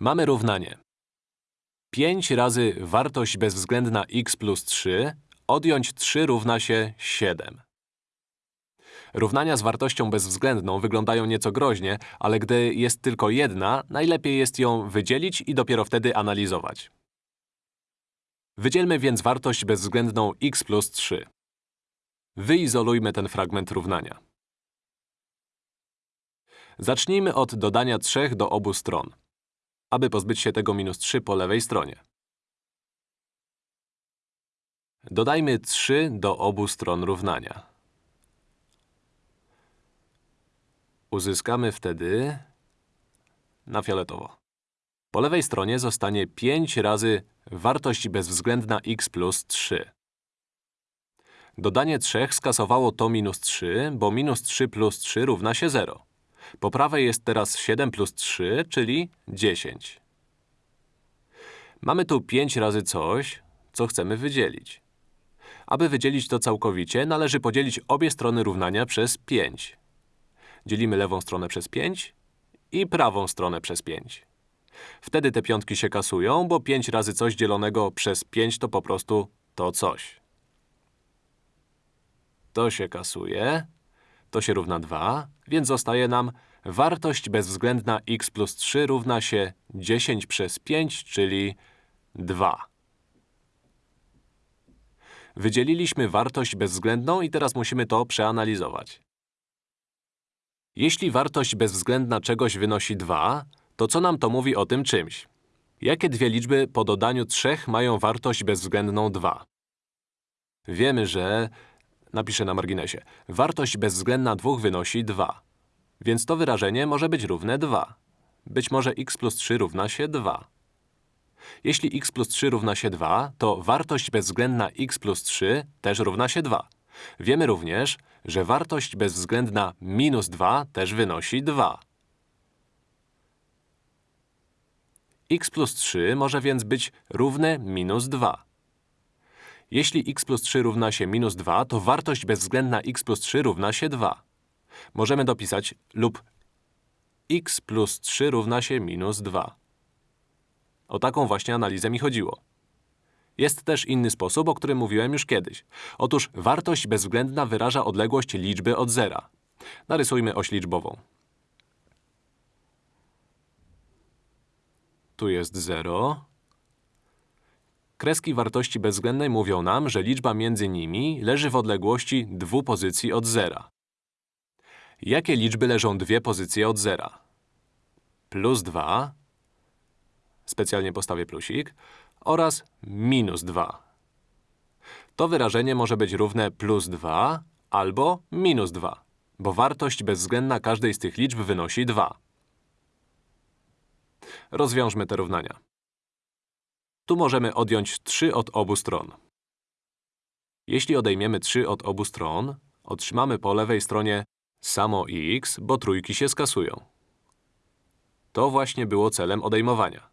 Mamy równanie. 5 razy wartość bezwzględna x plus 3 odjąć 3 równa się 7. Równania z wartością bezwzględną wyglądają nieco groźnie, ale gdy jest tylko jedna, najlepiej jest ją wydzielić i dopiero wtedy analizować. Wydzielmy więc wartość bezwzględną x plus 3. Wyizolujmy ten fragment równania. Zacznijmy od dodania 3 do obu stron, aby pozbyć się tego minus 3 po lewej stronie. Dodajmy 3 do obu stron równania. Uzyskamy wtedy na fioletowo. Po lewej stronie zostanie 5 razy wartość bezwzględna x plus 3. Dodanie 3 skasowało to minus 3, bo minus 3 plus 3 równa się 0. Po prawej jest teraz 7 plus 3, czyli 10. Mamy tu 5 razy coś, co chcemy wydzielić. Aby wydzielić to całkowicie, należy podzielić obie strony równania przez 5. Dzielimy lewą stronę przez 5 i prawą stronę przez 5. Wtedy te piątki się kasują, bo 5 razy coś dzielonego przez 5 to po prostu to coś. To się kasuje, to się równa 2, więc zostaje nam wartość bezwzględna x plus 3 równa się 10 przez 5, czyli 2. Wydzieliliśmy wartość bezwzględną i teraz musimy to przeanalizować. Jeśli wartość bezwzględna czegoś wynosi 2, to co nam to mówi o tym czymś? Jakie dwie liczby po dodaniu 3 mają wartość bezwzględną 2? Wiemy, że… Napiszę na marginesie. Wartość bezwzględna 2 wynosi 2. Więc to wyrażenie może być równe 2. Być może x plus 3 równa się 2. Jeśli x plus 3 równa się 2, to wartość bezwzględna x plus 3 też równa się 2. Wiemy również, że wartość bezwzględna minus 2 też wynosi 2. x plus 3 może więc być równe minus 2. Jeśli x plus 3 równa się minus 2, to wartość bezwzględna x plus 3 równa się 2. Możemy dopisać lub x plus 3 równa się minus 2. O taką właśnie analizę mi chodziło. Jest też inny sposób, o którym mówiłem już kiedyś. Otóż wartość bezwzględna wyraża odległość liczby od zera. Narysujmy oś liczbową. Tu jest 0. Kreski wartości bezwzględnej mówią nam, że liczba między nimi leży w odległości dwóch pozycji od zera. Jakie liczby leżą dwie pozycje od zera? Plus 2, specjalnie postawię plusik, oraz minus 2. To wyrażenie może być równe plus 2 albo minus 2, bo wartość bezwzględna każdej z tych liczb wynosi 2. Rozwiążmy te równania. Tu możemy odjąć 3 od obu stron. Jeśli odejmiemy 3 od obu stron, otrzymamy po lewej stronie samo x, bo trójki się skasują. To właśnie było celem odejmowania.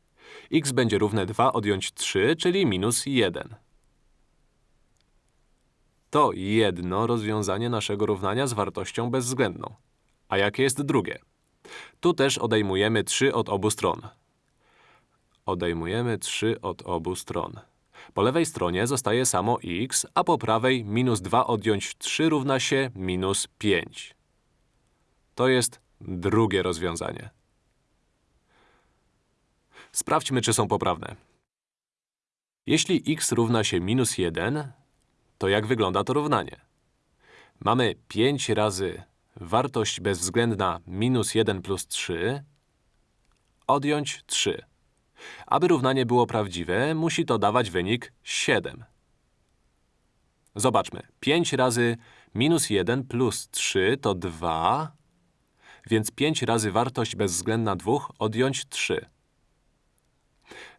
x będzie równe 2 odjąć 3, czyli minus 1. To jedno rozwiązanie naszego równania z wartością bezwzględną. A jakie jest drugie? Tu też odejmujemy 3 od obu stron. Odejmujemy 3 od obu stron. Po lewej stronie zostaje samo x, a po prawej minus 2 odjąć 3 równa się minus 5. To jest drugie rozwiązanie. Sprawdźmy, czy są poprawne. Jeśli x równa się minus 1, to jak wygląda to równanie? Mamy 5 razy wartość bezwzględna minus 1 plus 3 odjąć 3. Aby równanie było prawdziwe, musi to dawać wynik 7. Zobaczmy. 5 razy minus 1 plus 3 to 2, więc 5 razy wartość bezwzględna 2 odjąć 3.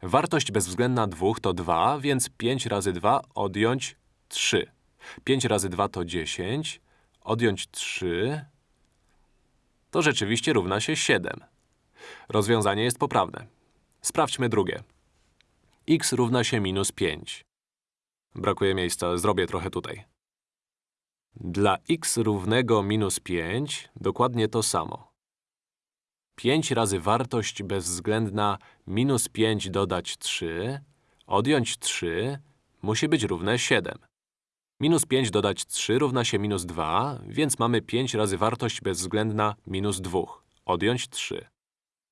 Wartość bezwzględna 2 to 2, więc 5 razy 2 odjąć 3. 5 razy 2 to 10, odjąć 3 to rzeczywiście równa się 7. Rozwiązanie jest poprawne. Sprawdźmy drugie. x równa się minus 5. Brakuje miejsca, zrobię trochę tutaj. Dla x równego minus 5 dokładnie to samo. 5 razy wartość bezwzględna minus 5 dodać 3, odjąć 3, musi być równe 7. Minus 5 dodać 3 równa się minus 2, więc mamy 5 razy wartość bezwzględna minus 2. Odjąć 3.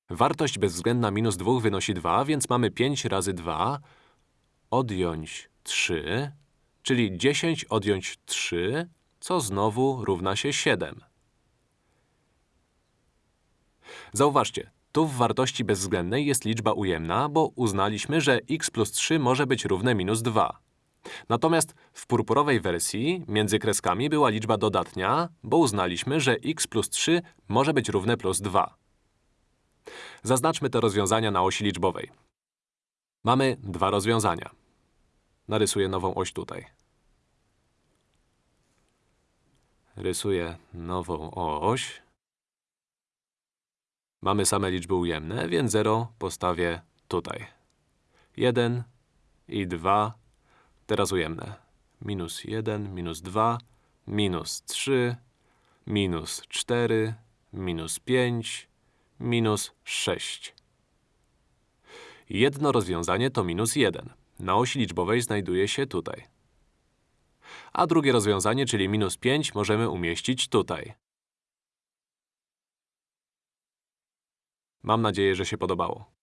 Wartość bezwzględna minus 2 wynosi 2, więc mamy 5 razy 2. Odjąć 3, czyli 10 odjąć 3, co znowu równa się 7. Zauważcie, tu w wartości bezwzględnej jest liczba ujemna, bo uznaliśmy, że x plus 3 może być równe minus 2. Natomiast w purpurowej wersji między kreskami była liczba dodatnia, bo uznaliśmy, że x plus 3 może być równe plus 2. Zaznaczmy te rozwiązania na osi liczbowej. Mamy dwa rozwiązania. Narysuję nową oś tutaj. Rysuję nową oś. Mamy same liczby ujemne, więc 0 postawię tutaj. 1 i 2. Teraz ujemne. Minus 1, minus 2, minus 3, minus 4, minus 5, minus 6. Jedno rozwiązanie to minus 1. Na osi liczbowej znajduje się tutaj. A drugie rozwiązanie, czyli minus 5, możemy umieścić tutaj. Mam nadzieję, że się podobało.